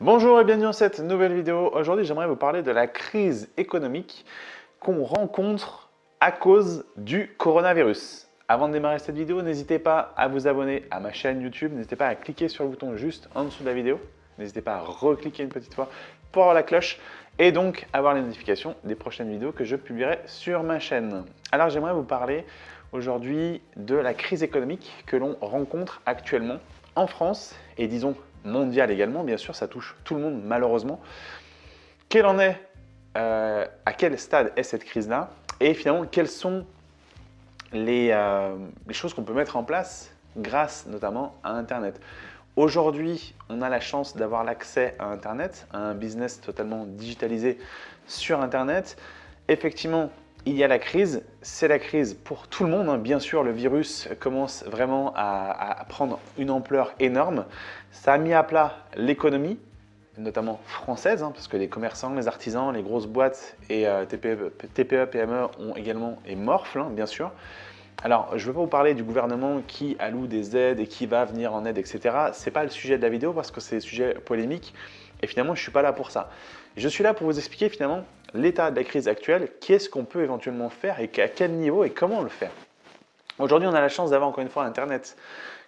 Bonjour et bienvenue dans cette nouvelle vidéo. Aujourd'hui, j'aimerais vous parler de la crise économique qu'on rencontre à cause du coronavirus. Avant de démarrer cette vidéo, n'hésitez pas à vous abonner à ma chaîne YouTube. N'hésitez pas à cliquer sur le bouton juste en dessous de la vidéo. N'hésitez pas à recliquer une petite fois pour avoir la cloche et donc avoir les notifications des prochaines vidéos que je publierai sur ma chaîne. Alors, j'aimerais vous parler aujourd'hui de la crise économique que l'on rencontre actuellement en France et disons mondiale également, bien sûr, ça touche tout le monde malheureusement. Quel en est, euh, à quel stade est cette crise-là? Et finalement, quelles sont les, euh, les choses qu'on peut mettre en place grâce notamment à Internet? Aujourd'hui, on a la chance d'avoir l'accès à Internet, à un business totalement digitalisé sur Internet. Effectivement, il y a la crise, c'est la crise pour tout le monde. Hein. Bien sûr, le virus commence vraiment à, prendre une ampleur énorme. Ça a mis à plat l'économie, notamment française, hein, parce que les commerçants, les artisans, les grosses boîtes et euh, TPE, PME ont également et hein, bien sûr. Alors, je ne veux pas vous parler du gouvernement qui alloue des aides et qui va venir en aide, etc. Ce n'est pas le sujet de la vidéo parce que c'est un sujet polémique et finalement, je ne suis pas là pour ça. Je suis là pour vous expliquer finalement l'état de la crise actuelle, qu'est-ce qu'on peut éventuellement faire et à quel niveau et comment le faire? Aujourd'hui, on a la chance d'avoir encore une fois Internet.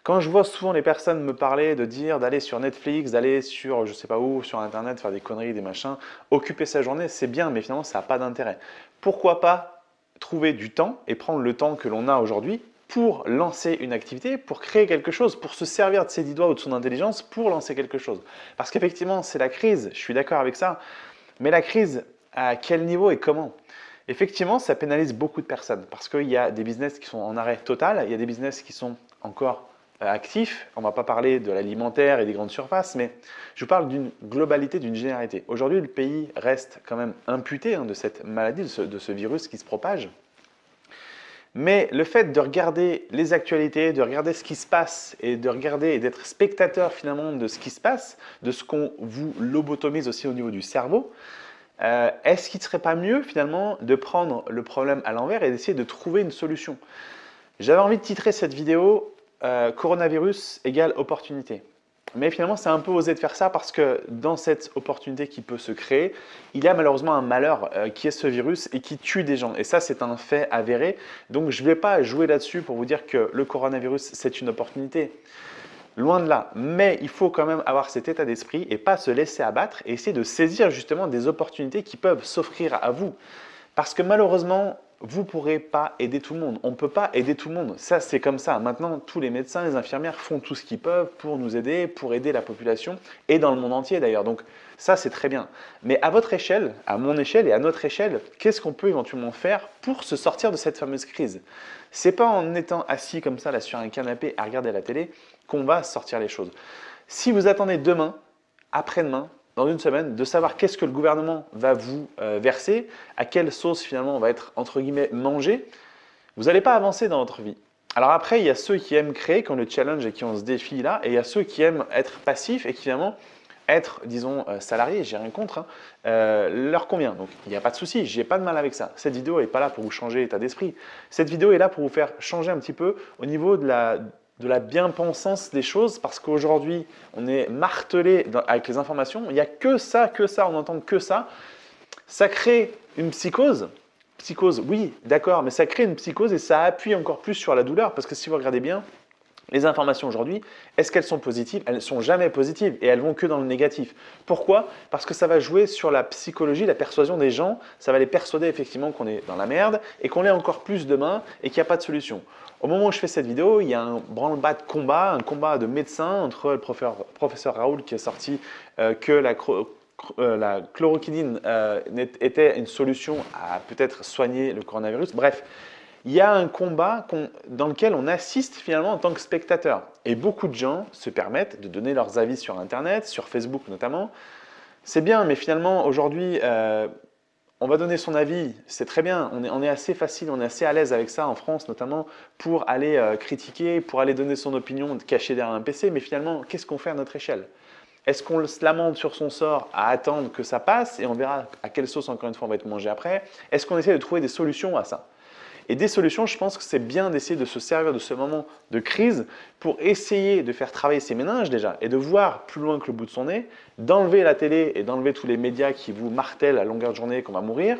Quand je vois souvent les personnes me parler de dire d'aller sur Netflix, d'aller sur je sais pas où, sur Internet, faire des conneries, des machins, occuper sa journée, c'est bien, mais finalement, ça n'a pas d'intérêt. Pourquoi pas trouver du temps et prendre le temps que l'on a aujourd'hui pour lancer une activité, pour créer quelque chose, pour se servir de ses dix doigts ou de son intelligence pour lancer quelque chose? Parce qu'effectivement, c'est la crise, je suis d'accord avec ça, mais la crise, à quel niveau et comment Effectivement, ça pénalise beaucoup de personnes parce qu'il y a des business qui sont en arrêt total, il y a des business qui sont encore euh, actifs. On ne va pas parler de l'alimentaire et des grandes surfaces, mais je parle d'une globalité, d'une généralité. Aujourd'hui, le pays reste quand même imputé hein, de cette maladie, de ce virus qui se propage. Mais le fait de regarder les actualités, de regarder ce qui se passe et de regarder et d'être spectateur finalement de ce qui se passe, de ce qu'on vous lobotomise aussi au niveau du cerveau, euh, est-ce qu'il ne serait pas mieux finalement de prendre le problème à l'envers et d'essayer de trouver une solution? J'avais envie de titrer cette vidéo euh, Coronavirus égale opportunité ». Mais finalement, c'est un peu osé de faire ça parce que dans cette opportunité qui peut se créer, il y a malheureusement un malheur euh, qui est ce virus et qui tue des gens. Et ça, c'est un fait avéré. Donc, je ne vais pas jouer là-dessus pour vous dire que le coronavirus, c'est une opportunité. Loin de là. Mais il faut quand même avoir cet état d'esprit et pas se laisser abattre et essayer de saisir justement des opportunités qui peuvent s'offrir à vous. Parce que malheureusement, vous ne pourrez pas aider tout le monde. On ne peut pas aider tout le monde. Ça, c'est comme ça. Maintenant, tous les médecins, les infirmières font tout ce qu'ils peuvent pour nous aider, pour aider la population et dans le monde entier d'ailleurs. Donc ça, c'est très bien. Mais à votre échelle, à mon échelle et à notre échelle, qu'est-ce qu'on peut éventuellement faire pour se sortir de cette fameuse crise? C'est pas en étant assis comme ça là sur un canapé à regarder la télé qu'on va sortir les choses. Si vous attendez demain, après-demain, dans une semaine, de savoir qu'est-ce que le gouvernement va vous euh, verser, à quelle sauce finalement on va être entre guillemets mangé, vous n'allez pas avancer dans votre vie. Alors après, il y a ceux qui aiment créer, qui ont le challenge et qui ont ce défi-là, et il y a ceux qui aiment être passifs et qui finalement être, disons, euh, salarié, j'ai rien contre, hein, euh, leur convient. Donc, il n'y a pas de souci, j'ai pas de mal avec ça. Cette vidéo n'est pas là pour vous changer l'état d'esprit. Cette vidéo est là pour vous faire changer un petit peu au niveau de la, de la bien-pensance des choses parce qu'aujourd'hui, on est martelé avec les informations. Il n'y a que ça, que ça, on n'entend que ça. Ça crée une psychose. Psychose, oui, d'accord, mais ça crée une psychose et ça appuie encore plus sur la douleur parce que si vous regardez bien, les informations aujourd'hui, est-ce qu'elles sont positives? Elles ne sont jamais positives et elles vont que dans le négatif. Pourquoi? Parce que ça va jouer sur la psychologie, la persuasion des gens. Ça va les persuader effectivement qu'on est dans la merde et qu'on l'est encore plus demain et qu'il n'y a pas de solution. Au moment où je fais cette vidéo, il y a un branle-bas de combat, un combat de médecins entre le professeur, Raoul qui a sorti euh, que la, euh, la chloroquinine euh, était une solution à peut-être soigner le coronavirus. Bref, il y a un combat dans lequel on assiste finalement en tant que spectateur. Et beaucoup de gens se permettent de donner leurs avis sur Internet, sur Facebook notamment. C'est bien, mais finalement aujourd'hui, on va donner son avis, c'est très bien, on est, assez facile, on est assez à l'aise avec ça en France notamment pour aller euh, critiquer, pour aller donner son opinion caché derrière un PC, mais finalement, qu'est-ce qu'on fait à notre échelle? Est-ce qu'on se lamente sur son sort à attendre que ça passe et on verra à quelle sauce encore une fois on va être mangé après? Est-ce qu'on essaie de trouver des solutions à ça? Et des solutions, je pense que c'est bien d'essayer de se servir de ce moment de crise pour essayer de faire travailler ses méninges déjà et de voir plus loin que le bout de son nez, d'enlever la télé et d'enlever tous les médias qui vous martèlent à longueur de journée qu'on va mourir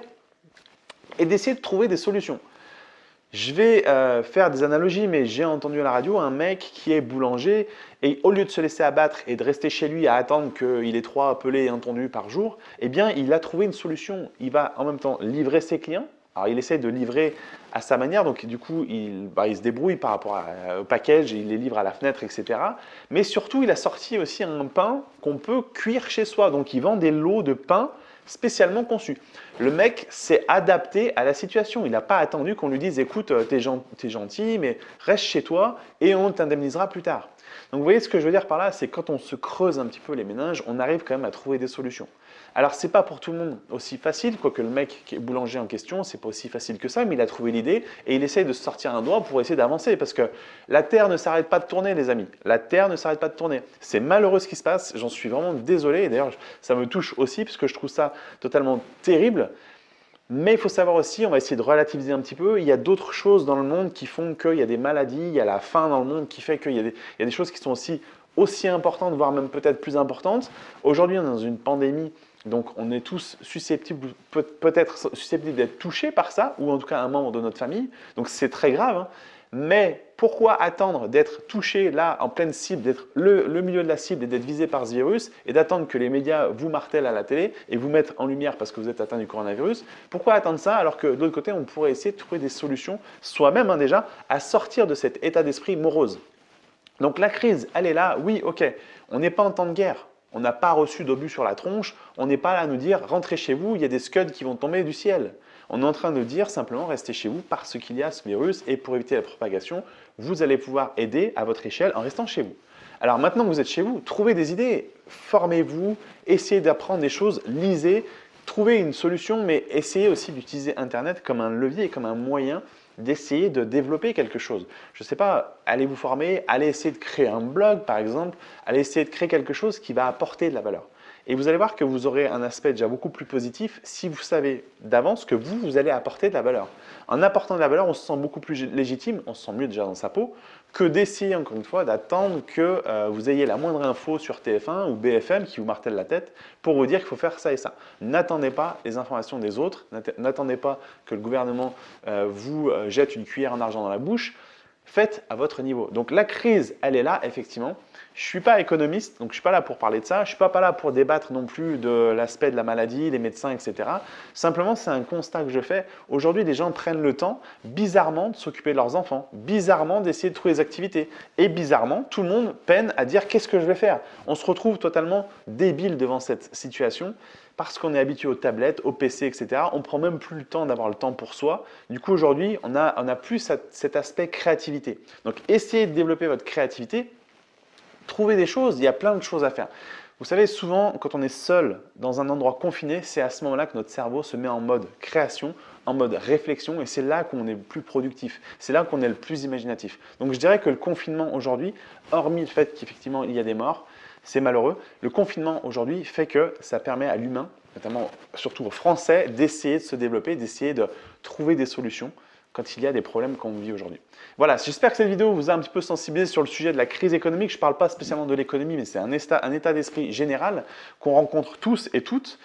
et d'essayer de trouver des solutions. Je vais euh, faire des analogies, mais j'ai entendu à la radio un mec qui est boulanger et au lieu de se laisser abattre et de rester chez lui à attendre qu'il ait trois appelés et entendus par jour, eh bien, il a trouvé une solution. Il va en même temps livrer ses clients. Alors, il essaie de livrer à sa manière, donc du coup, il, bah, se débrouille par rapport au package, il les livre à la fenêtre, etc. Mais surtout, il a sorti aussi un pain qu'on peut cuire chez soi. Donc, il vend des lots de pain spécialement conçu. Le mec s'est adapté à la situation. Il n'a pas attendu qu'on lui dise « écoute, euh, t'es es gentil, mais reste chez toi et on t'indemnisera plus tard ». Donc vous voyez ce que je veux dire par là, c'est quand on se creuse un petit peu les méninges, on arrive quand même à trouver des solutions. Alors c'est pas pour tout le monde aussi facile, quoique le mec qui est boulanger en question, c'est pas aussi facile que ça, mais il a trouvé l'idée et il essaye de sortir un doigt pour essayer d'avancer parce que la Terre ne s'arrête pas de tourner les amis, la Terre ne s'arrête pas de tourner. C'est malheureux ce qui se passe, j'en suis vraiment désolé et d'ailleurs ça me touche aussi parce que je trouve ça totalement terrible. Mais il faut savoir aussi, on va essayer de relativiser un petit peu, il y a d'autres choses dans le monde qui font qu'il y a des maladies, il y a la faim dans le monde qui fait qu'il y, y, a des choses qui sont aussi aussi importantes, voire même peut-être plus importantes. Aujourd'hui, on est dans une pandémie, donc on est tous susceptibles, peut-être susceptibles d'être touchés par ça, ou en tout cas un membre de notre famille, donc c'est très grave. Hein. Mais pourquoi attendre d'être touché là en pleine cible, d'être le, milieu de la cible et d'être visé par ce virus et d'attendre que les médias vous martèlent à la télé et vous mettent en lumière parce que vous êtes atteint du coronavirus? Pourquoi attendre ça alors que de l'autre côté, on pourrait essayer de trouver des solutions soi-même hein, déjà à sortir de cet état d'esprit morose? Donc la crise, elle est là, oui, ok, on n'est pas en temps de guerre, on n'a pas reçu d'obus sur la tronche, on n'est pas là à nous dire « rentrez chez vous, il y a des scuds qui vont tomber du ciel ». On est en train de dire simplement restez chez vous parce qu'il y a ce virus et pour éviter la propagation, vous allez pouvoir aider à votre échelle en restant chez vous. Alors maintenant que vous êtes chez vous, trouvez des idées, formez-vous, essayez d'apprendre des choses, lisez, trouvez une solution, mais essayez aussi d'utiliser Internet comme un levier, comme un moyen d'essayer de développer quelque chose. Je ne sais pas, allez vous former, allez essayer de créer un blog par exemple, allez essayer de créer quelque chose qui va apporter de la valeur. Et vous allez voir que vous aurez un aspect déjà beaucoup plus positif si vous savez d'avance que vous, vous allez apporter de la valeur. En apportant de la valeur, on se sent beaucoup plus légitime, on se sent mieux déjà dans sa peau, que d'essayer encore une fois d'attendre que euh, vous ayez la moindre info sur TF1 ou BFM qui vous martèle la tête pour vous dire qu'il faut faire ça et ça. N'attendez pas les informations des autres, n'attendez pas que le gouvernement euh, vous euh, jette une cuillère en argent dans la bouche, faites à votre niveau. Donc la crise, elle est là, effectivement. Je suis pas économiste, donc je suis pas là pour parler de ça. Je suis pas, là pour débattre non plus de l'aspect de la maladie, des médecins, etc. Simplement, c'est un constat que je fais. Aujourd'hui, les gens prennent le temps, bizarrement, de s'occuper de leurs enfants, bizarrement, d'essayer de trouver des activités. Et bizarrement, tout le monde peine à dire qu'est-ce que je vais faire? On se retrouve totalement débile devant cette situation parce qu'on est habitué aux tablettes, aux PC, etc. On prend même plus le temps d'avoir le temps pour soi. Du coup, aujourd'hui, on a, on a plus cet aspect créativité. Donc, essayez de développer votre créativité. Trouvez des choses, il y a plein de choses à faire. Vous savez, souvent, quand on est seul dans un endroit confiné, c'est à ce moment-là que notre cerveau se met en mode création, en mode réflexion, et c'est là qu'on est le plus productif, c'est là qu'on est le plus imaginatif. Donc je dirais que le confinement aujourd'hui, hormis le fait qu'effectivement il y a des morts, c'est malheureux. Le confinement aujourd'hui fait que ça permet à l'humain, notamment surtout aux Français, d'essayer de se développer, d'essayer de trouver des solutions quand il y a des problèmes qu'on vit aujourd'hui. Voilà, j'espère que cette vidéo vous a un petit peu sensibilisé sur le sujet de la crise économique. Je ne parle pas spécialement de l'économie, mais c'est un état, d'esprit général qu'on rencontre tous et toutes.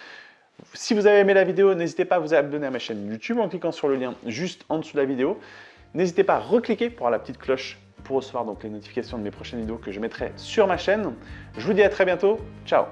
Si vous avez aimé la vidéo, n'hésitez pas à vous abonner à ma chaîne YouTube en cliquant sur le lien juste en dessous de la vidéo. N'hésitez pas à recliquer pour avoir la petite cloche pour recevoir donc les notifications de mes prochaines vidéos que je mettrai sur ma chaîne. Je vous dis à très bientôt. Ciao